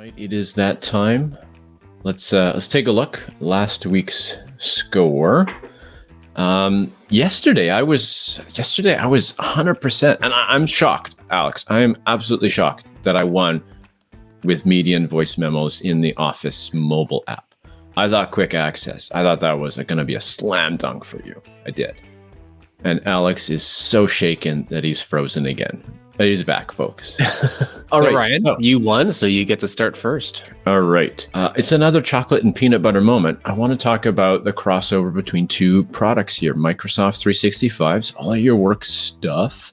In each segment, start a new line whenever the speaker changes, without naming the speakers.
right, it is that time. Let's uh, let's take a look. Last week's score. Um, yesterday I was yesterday I was 100%, and I, I'm shocked, Alex. I am absolutely shocked that I won with median voice memos in the Office mobile app. I thought quick access. I thought that was going to be a slam dunk for you. I did. And Alex is so shaken that he's frozen again. But he's back, folks.
All right, Ryan, so, you won, so you get to start first.
All right. Uh, it's another chocolate and peanut butter moment. I want to talk about the crossover between two products here Microsoft 365's all your work stuff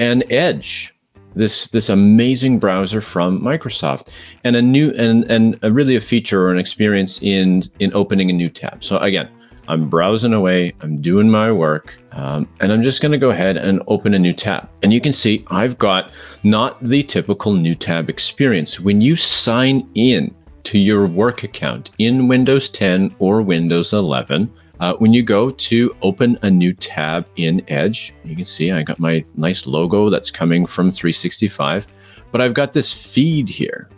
and Edge. This this amazing browser from Microsoft and a new and and a really a feature or an experience in in opening a new tab. So again, I'm browsing away, I'm doing my work, um, and I'm just going to go ahead and open a new tab. And you can see I've got not the typical new tab experience. When you sign in to your work account in Windows 10 or Windows 11, uh, when you go to open a new tab in Edge, you can see I got my nice logo that's coming from 365, but I've got this feed here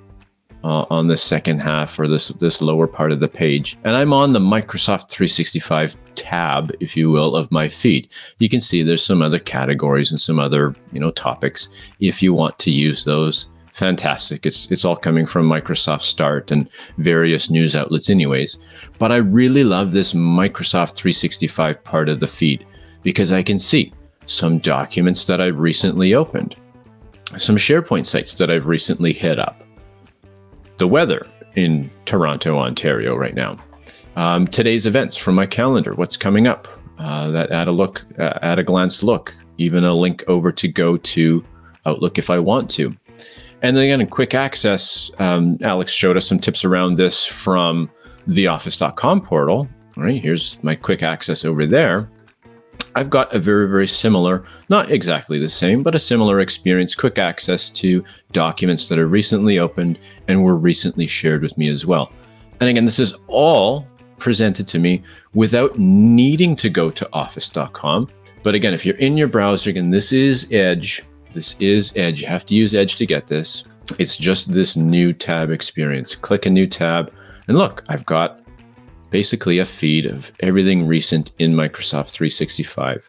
uh, on the second half or this this lower part of the page. And I'm on the Microsoft 365 tab, if you will, of my feed. You can see there's some other categories and some other you know topics. If you want to use those, fantastic. It's it's all coming from Microsoft Start and various news outlets, anyways. But I really love this Microsoft 365 part of the feed because I can see some documents that I've recently opened, some SharePoint sites that I've recently hit up the weather in Toronto, Ontario right now. Um, today's events from my calendar, what's coming up, uh, that at a look, uh, at a glance look, even a link over to go to Outlook if I want to. And then again, in quick access, um, Alex showed us some tips around this from the office.com portal. All right, here's my quick access over there. I've got a very, very similar, not exactly the same, but a similar experience, quick access to documents that are recently opened and were recently shared with me as well. And again, this is all presented to me without needing to go to office.com. But again, if you're in your browser, again, this is Edge. This is Edge. You have to use Edge to get this. It's just this new tab experience. Click a new tab, and look, I've got basically a feed of everything recent in Microsoft 365.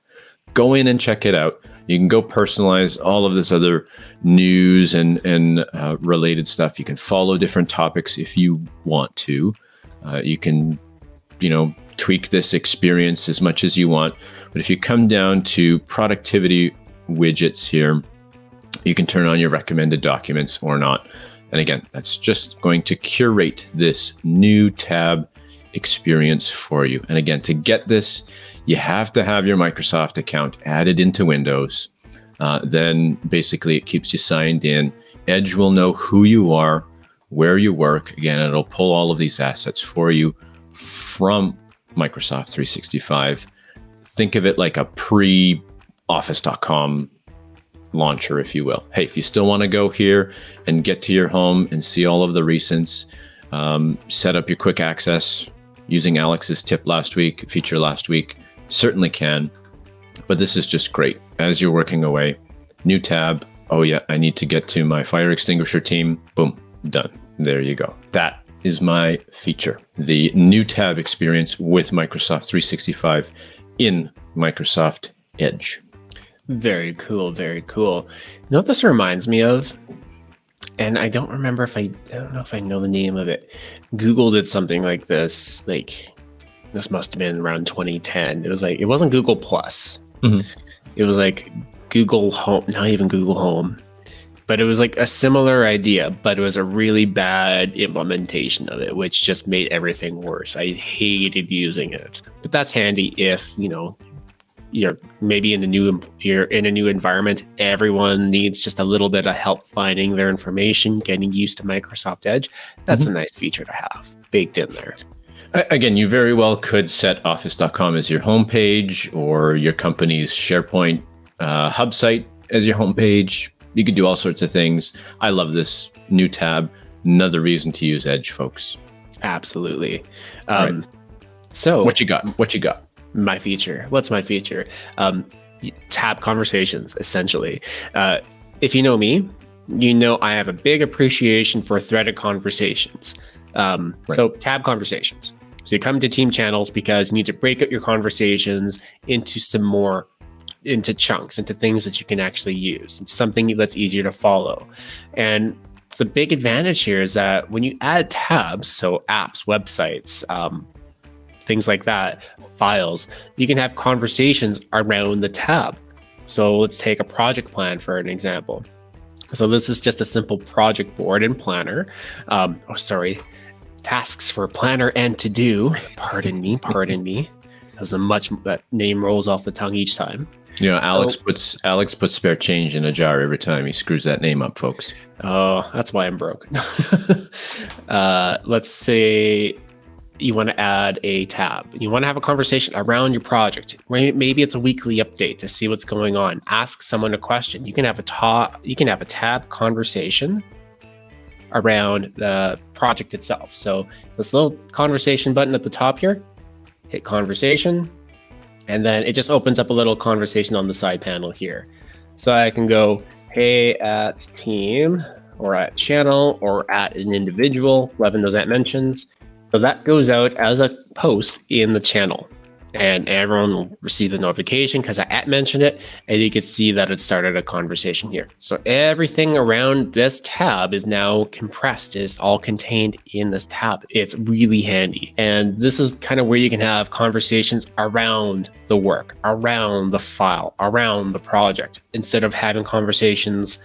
Go in and check it out. You can go personalize all of this other news and and uh, related stuff. You can follow different topics if you want to. Uh, you can, you know, tweak this experience as much as you want. But if you come down to productivity widgets here, you can turn on your recommended documents or not. And again, that's just going to curate this new tab experience for you. And again, to get this, you have to have your Microsoft account added into Windows. Uh, then basically it keeps you signed in. Edge will know who you are, where you work. Again, it'll pull all of these assets for you from Microsoft 365. Think of it like a pre office.com launcher, if you will. Hey, if you still want to go here and get to your home and see all of the recents, um, set up your quick access using Alex's tip last week, feature last week, certainly can. But this is just great. As you're working away, new tab. Oh, yeah, I need to get to my fire extinguisher team. Boom, done. There you go. That is my feature the new tab experience with Microsoft 365 in Microsoft Edge.
Very cool. Very cool. You know what this reminds me of? And I don't remember if I, I don't know if I know the name of it. Google did something like this, like this must have been around 2010. It was like it wasn't Google Plus. Mm-hmm. It was like Google Home, not even Google Home, but it was like a similar idea, but it was a really bad implementation of it, which just made everything worse. I hated using it, but that's handy if you know you're maybe in a new you're in a new environment everyone needs just a little bit of help finding their information getting used to microsoft edge. That's mm-hmm. a nice feature to have baked in there.
Again you very well could set office.com as your homepage or your company's sharepoint uh, hub site as your homepage. You could do all sorts of things. I love this new tab. Another reason to use edge folks.
Absolutely. Um, right. so
what you got? What you got
my feature. What's my feature? Um, tab conversations, essentially. Uh, if you know me, you know I have a big appreciation for threaded conversations. Um, right. So tab conversations. So you come to team channels because you need to break up your conversations into some more into chunks, into things that you can actually use. It's something that's easier to follow. And the big advantage here is that when you add tabs, so apps, websites, um, things like that, files, you can have conversations around the tab. So let's take a project plan for an example. So this is just a simple project board and planner. Um, oh, sorry, tasks for planner and to do. Pardon me, pardon me. As a much that name rolls off the tongue each time.
You know, Alex so, puts Alex puts spare change in a jar every time he screws that name up, folks.
Oh, that's why I'm broke. uh, let's say you want to add a tab. You want to have a conversation around your project. Maybe it's a weekly update to see what's going on. Ask someone a question. You can have a top. You can have a tab conversation around the project itself. So this little conversation button at the top here, hit conversation, and then it just opens up a little conversation on the side panel here. So I can go, hey, at team or at channel or at an individual, 11 knows that mentions. So that goes out as a post in the channel and everyone will receive the notification because I at mentioned it and you can see that it started a conversation here. So everything around this tab is now compressed, is all contained in this tab. It's really handy. And this is kind of where you can have conversations around the work, around the file, around the project, instead of having conversations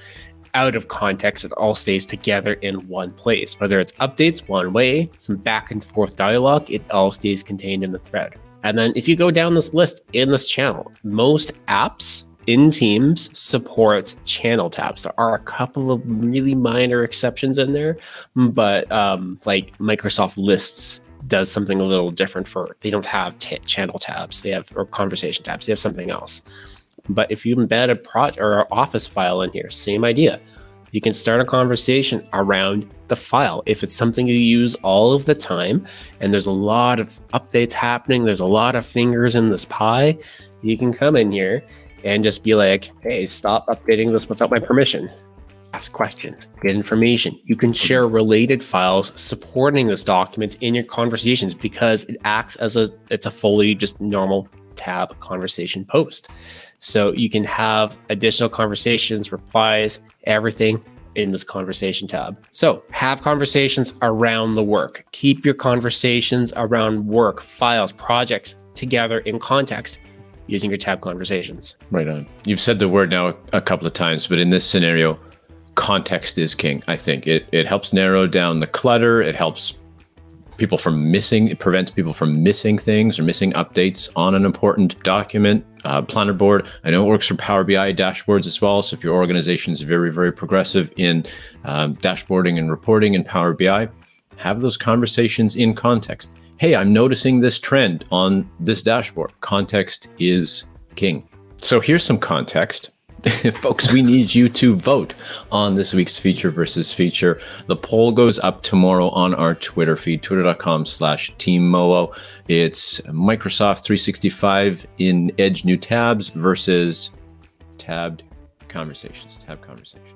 out of context, it all stays together in one place. Whether it's updates one way, some back and forth dialogue, it all stays contained in the thread. And then if you go down this list in this channel, most apps in Teams support channel tabs. There are a couple of really minor exceptions in there, but um, like Microsoft Lists does something a little different for they don't have channel tabs they have or conversation tabs they have something else but if you embed a project or office file in here same idea you can start a conversation around the file. If it's something you use all of the time and there's a lot of updates happening, there's a lot of fingers in this pie, you can come in here and just be like, hey, stop updating this without my permission. Ask questions, get information. You can share related files supporting this document in your conversations because it acts as a it's a fully just normal tab conversation post. So you can have additional conversations, replies, everything in this conversation tab. So have conversations around the work. Keep your conversations around work, files, projects together in context using your tab conversations.
Right on. You've said the word now a couple of times, but in this scenario, context is king. I think it, it helps narrow down the clutter. It helps people from missing, it prevents people from missing things or missing updates on an important document. Uh, planner board, I know it works for Power BI dashboards as well. So if your organization is very, very progressive in um, dashboarding and reporting in Power BI, have those conversations in context. Hey, I'm noticing this trend on this dashboard. Context is king. So here's some context folks, we need you to vote on this week's feature versus feature. The poll goes up tomorrow on our Twitter feed, twitter.com slash teammoo. It's Microsoft 365 in Edge new tabs versus tabbed conversations, tab conversations.